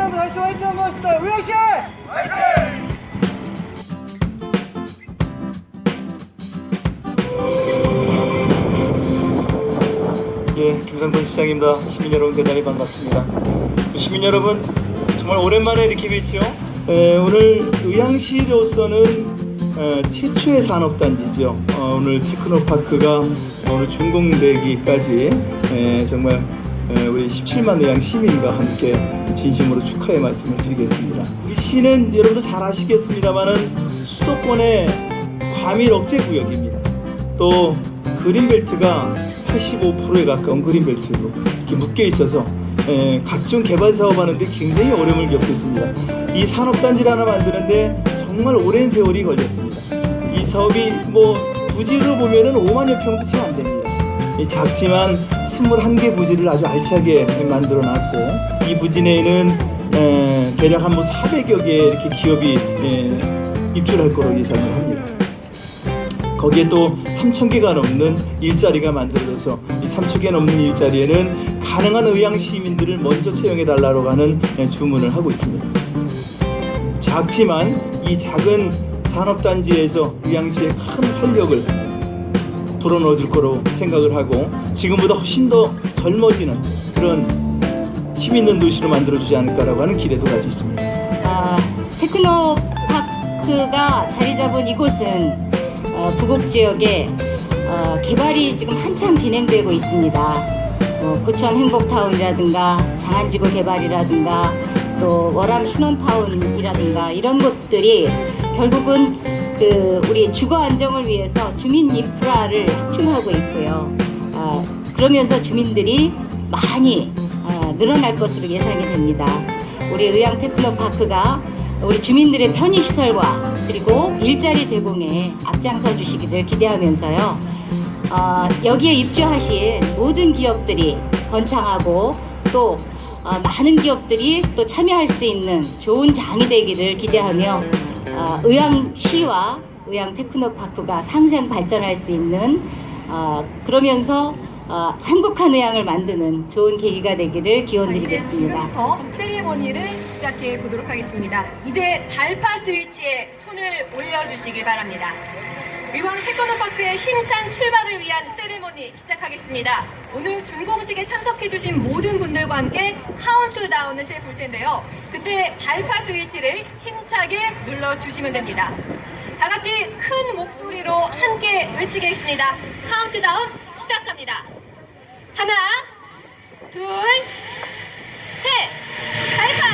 한번 다시 화이팅 한번 합시다. 우영씨! 예, 김상돈 시장입니다. 시민 여러분 대단히 반갑습니다. 시민 여러분 정말 오랜만에 이렇게 뵙죠. 에, 오늘 의향시로서는 어, 최초의 산업단지죠. 어, 오늘 테크노파크가 오늘 준공되기까지 에, 정말 에, 우리 17만 의향 시민과 함께 진심으로 축하의 말씀을 드리겠습니다. 이 시는 여러분도 잘 아시겠습니다만은 수도권의 과밀 억제 구역입니다. 또 그린벨트가 85%에 가까운 그린벨트로 이렇게 묶여 있어서 에, 각종 개발 사업하는데 굉장히 어려움을 겪었습니다. 이 산업단지를 하나 만드는데 정말 오랜 세월이 걸렸습니다. 이 사업이 뭐 부지로 보면은 5만여 평도 채 안 됩니다. 이 작지만 21개 부지를 아주 알차게 만들어 놨고 이 부지 내에는 에, 대략 한 뭐 400여 개 이렇게 기업이 에, 입주할 거로 예상을 합니다. 거기에 또 3천 개가 넘는 일자리가 만들어져서 이 3천 개 넘는 일자리에는 가능한 의향 시민들을 먼저 채용해 달라고 하는 예, 주문을 하고 있습니다. 작지만 이 작은 산업단지에서 의향시의 큰 활력을 불어넣어 줄 거로 생각을 하고 지금보다 훨씬 더 젊어지는 그런 힘 있는 도시로 만들어주지 않을까라고 하는 기대도 가지고 있습니다. 아, 테크노파크가 자리 잡은 이곳은 어, 부곡 지역에 어, 개발이 지금 한참 진행되고 있습니다. 어, 고천 행복타운이라든가 장안지구 개발이라든가 또 월암 신혼타운이라든가 이런 곳들이 결국은 그 우리 주거 안정을 위해서 주민 인프라를 확충하고 있고요. 아, 그러면서 주민들이 많이 아, 늘어날 것으로 예상이 됩니다. 우리 의향 테크노파크가 우리 주민들의 편의시설과 그리고 일자리 제공에 앞장서 주시기를 기대하면서요. 어, 여기에 입주하신 모든 기업들이 번창하고 또 어, 많은 기업들이 또 참여할 수 있는 좋은 장이 되기를 기대하며 어, 의향시와 의향 테크노파크가 상생 발전할 수 있는 어, 그러면서 어, 행복한 의향을 만드는 좋은 계기가 되기를 자, 이제 기원드리겠습니다. 지금부터 세리머니를 시작해 보도록 하겠습니다. 이제 발파 스위치에 손을 올려주시길 바랍니다. 이번 태권도파크의 힘찬 출발을 위한 세레모니 시작하겠습니다. 오늘 준공식에 참석해주신 모든 분들과 함께 카운트다운을 세 볼 텐데요. 그때 발파 스위치를 힘차게 눌러주시면 됩니다. 다 같이 큰 목소리로 함께 외치겠습니다. 카운트다운 시작합니다. 하나, 둘, 셋! 발파!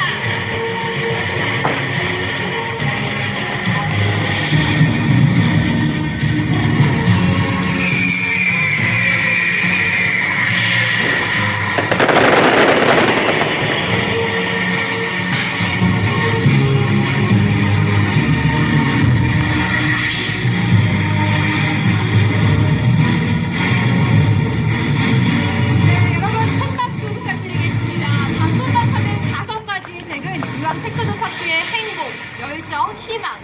有脚踢吧。